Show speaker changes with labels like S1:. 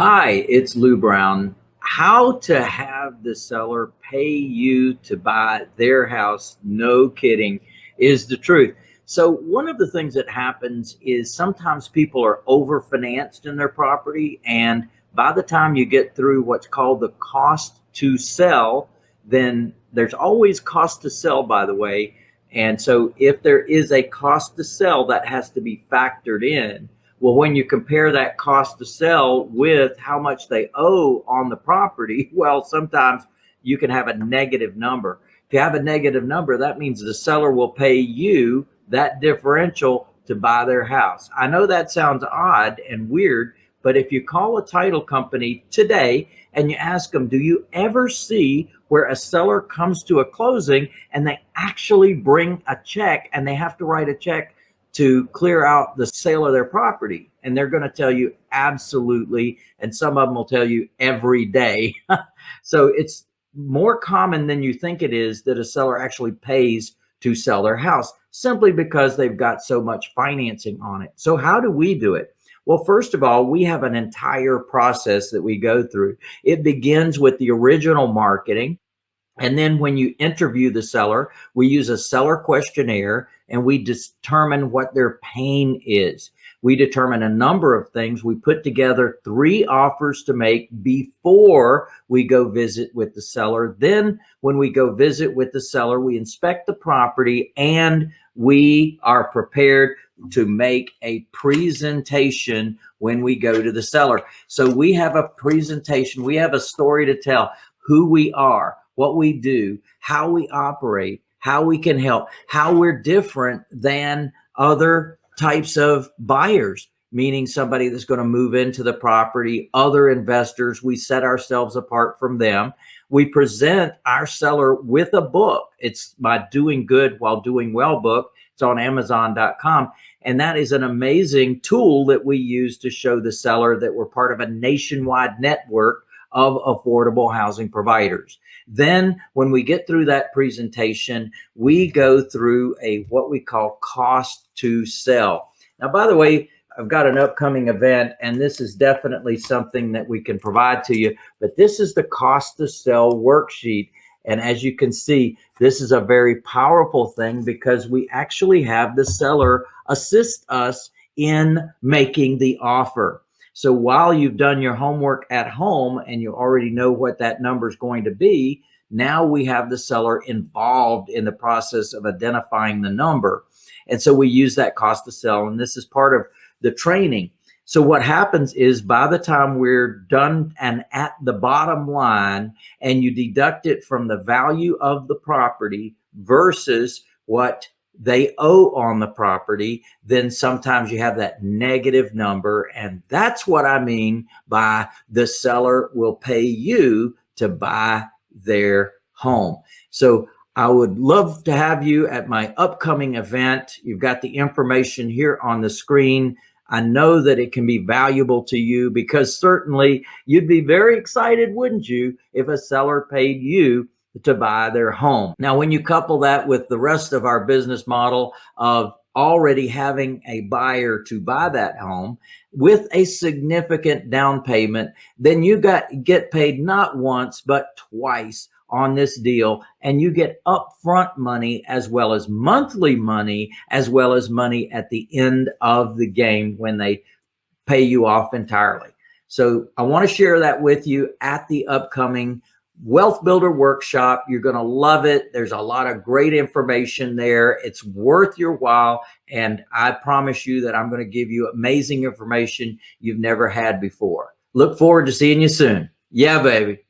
S1: Hi, it's Lou Brown. How to have the seller pay you to buy their house, no kidding, is the truth. So one of the things that happens is sometimes people are overfinanced in their property and by the time you get through what's called the cost to sell, then there's always cost to sell, by the way. And so if there is a cost to sell, that has to be factored in. Well, when you compare that cost to sell with how much they owe on the property, well, sometimes you can have a negative number. If you have a negative number, that means the seller will pay you that differential to buy their house. I know that sounds odd and weird, but if you call a title company today and you ask them, do you ever see where a seller comes to a closing and they actually bring a check and they have to write a check to clear out the sale of their property. And they're going to tell you absolutely. And some of them will tell you every day. so it's more common than you think it is that a seller actually pays to sell their house simply because they've got so much financing on it. So how do we do it? Well, first of all, we have an entire process that we go through. It begins with the original marketing. And then when you interview the seller, we use a seller questionnaire and we determine what their pain is. We determine a number of things. We put together three offers to make before we go visit with the seller. Then when we go visit with the seller, we inspect the property and we are prepared to make a presentation when we go to the seller. So we have a presentation, we have a story to tell, who we are, what we do, how we operate, how we can help, how we're different than other types of buyers, meaning somebody that's going to move into the property, other investors. We set ourselves apart from them. We present our seller with a book. It's my Doing Good While Doing Well book. It's on Amazon.com. And that is an amazing tool that we use to show the seller that we're part of a nationwide network of affordable housing providers. Then when we get through that presentation, we go through a what we call cost to sell. Now, by the way, I've got an upcoming event and this is definitely something that we can provide to you, but this is the cost to sell worksheet. And as you can see, this is a very powerful thing because we actually have the seller assist us in making the offer. So while you've done your homework at home and you already know what that number is going to be, now we have the seller involved in the process of identifying the number. And so we use that cost to sell. And this is part of the training. So what happens is by the time we're done and at the bottom line and you deduct it from the value of the property versus what they owe on the property, then sometimes you have that negative number. And that's what I mean by the seller will pay you to buy their home. So I would love to have you at my upcoming event. You've got the information here on the screen. I know that it can be valuable to you because certainly you'd be very excited, wouldn't you, if a seller paid you to buy their home. Now, when you couple that with the rest of our business model of already having a buyer to buy that home with a significant down payment, then you got get paid not once, but twice on this deal and you get upfront money as well as monthly money as well as money at the end of the game when they pay you off entirely. So I want to share that with you at the upcoming Wealth Builder Workshop. You're going to love it. There's a lot of great information there. It's worth your while. And I promise you that I'm going to give you amazing information you've never had before. Look forward to seeing you soon. Yeah, baby.